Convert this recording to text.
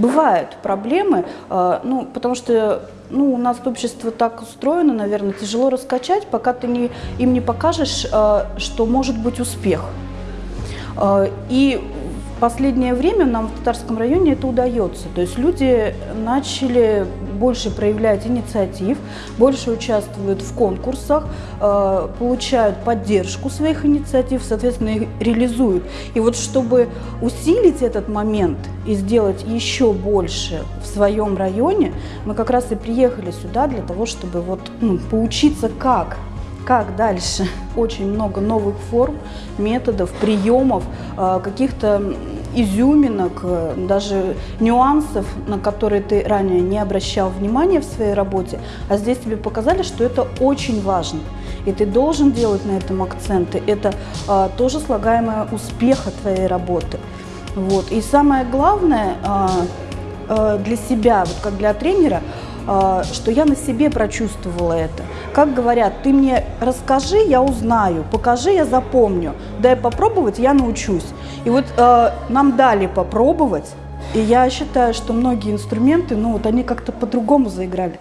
бывают проблемы, э, ну, потому что ну, у нас общество так устроено, наверное, тяжело раскачать, пока ты не, им не покажешь, э, что может быть успех. Э, и в последнее время нам в Татарском районе это удается. То есть люди начали больше проявлять инициатив, больше участвуют в конкурсах, получают поддержку своих инициатив, соответственно, их реализуют. И вот чтобы усилить этот момент и сделать еще больше в своем районе, мы как раз и приехали сюда для того, чтобы вот, ну, поучиться как как дальше? Очень много новых форм, методов, приемов, э, каких-то изюминок, э, даже нюансов, на которые ты ранее не обращал внимания в своей работе, а здесь тебе показали, что это очень важно. И ты должен делать на этом акценты. Это а, тоже слагаемое успеха твоей работы. Вот. И самое главное а, а, для себя, вот как для тренера, а, что я на себе прочувствовала это. Как говорят, ты мне расскажи, я узнаю, покажи, я запомню, дай попробовать, я научусь. И вот нам дали попробовать, и я считаю, что многие инструменты, ну вот они как-то по-другому заиграли.